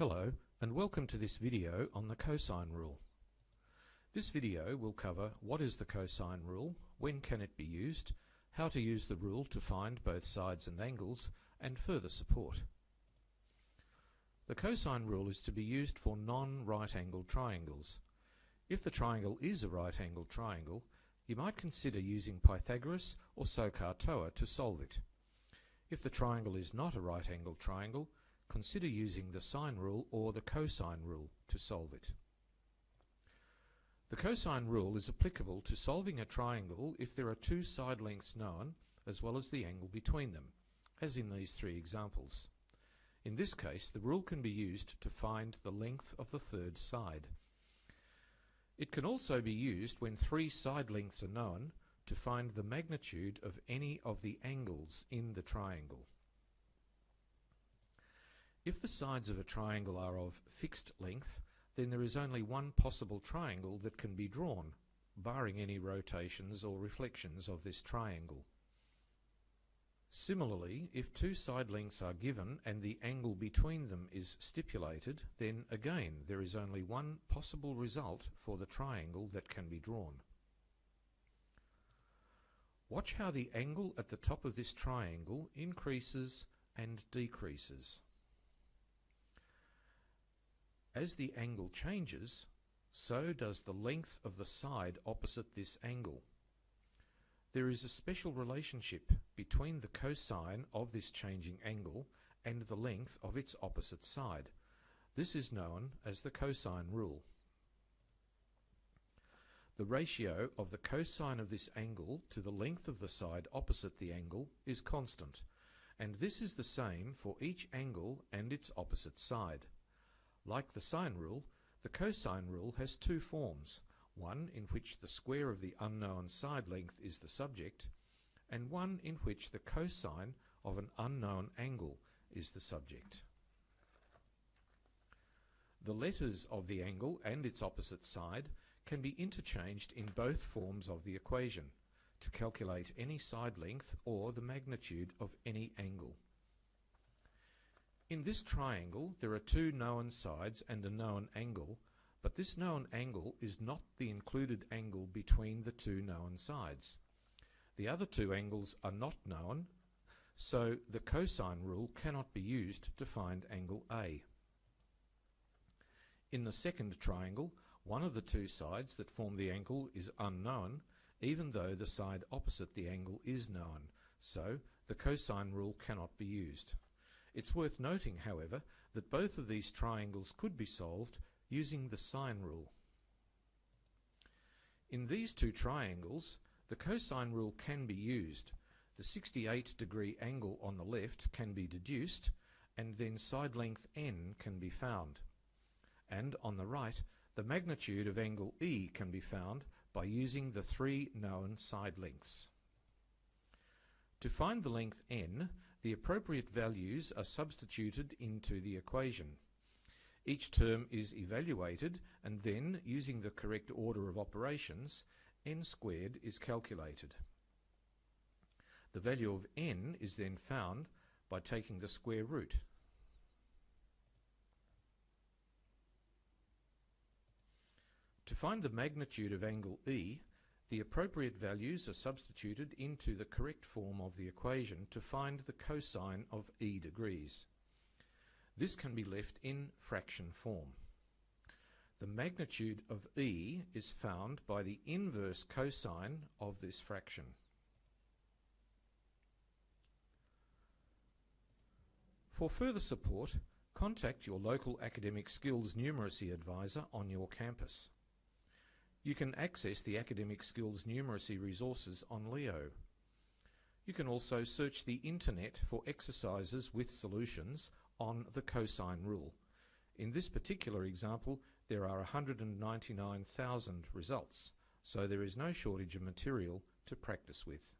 Hello and welcome to this video on the cosine rule. This video will cover what is the cosine rule, when can it be used, how to use the rule to find both sides and angles, and further support. The cosine rule is to be used for non-right angled triangles. If the triangle is a right angled triangle, you might consider using Pythagoras or SOHCAHTOA to solve it. If the triangle is not a right angled triangle, consider using the sine rule or the cosine rule to solve it. The cosine rule is applicable to solving a triangle if there are two side lengths known as well as the angle between them, as in these three examples. In this case, the rule can be used to find the length of the third side. It can also be used when three side lengths are known to find the magnitude of any of the angles in the triangle. If the sides of a triangle are of fixed length, then there is only one possible triangle that can be drawn, barring any rotations or reflections of this triangle. Similarly, if two side lengths are given and the angle between them is stipulated, then again there is only one possible result for the triangle that can be drawn. Watch how the angle at the top of this triangle increases and decreases. As the angle changes, so does the length of the side opposite this angle. There is a special relationship between the cosine of this changing angle and the length of its opposite side. This is known as the cosine rule. The ratio of the cosine of this angle to the length of the side opposite the angle is constant, and this is the same for each angle and its opposite side. Like the sine rule, the cosine rule has two forms, one in which the square of the unknown side length is the subject, and one in which the cosine of an unknown angle is the subject. The letters of the angle and its opposite side can be interchanged in both forms of the equation to calculate any side length or the magnitude of any angle. In this triangle, there are two known sides and a known angle, but this known angle is not the included angle between the two known sides. The other two angles are not known, so the cosine rule cannot be used to find angle A. In the second triangle, one of the two sides that form the angle is unknown, even though the side opposite the angle is known, so the cosine rule cannot be used. It's worth noting, however, that both of these triangles could be solved using the sine rule. In these two triangles, the cosine rule can be used. The 68 degree angle on the left can be deduced, and then side length n can be found. And on the right, the magnitude of angle E can be found by using the three known side lengths. To find the length n, the appropriate values are substituted into the equation. Each term is evaluated and then, using the correct order of operations, n squared is calculated. The value of n is then found by taking the square root. To find the magnitude of angle E, the appropriate values are substituted into the correct form of the equation to find the cosine of e degrees. This can be left in fraction form. The magnitude of e is found by the inverse cosine of this fraction. For further support, contact your local academic skills numeracy advisor on your campus. You can access the Academic Skills Numeracy resources on Leo. You can also search the internet for exercises with solutions on the cosine rule. In this particular example, there are 199,000 results, so there is no shortage of material to practice with.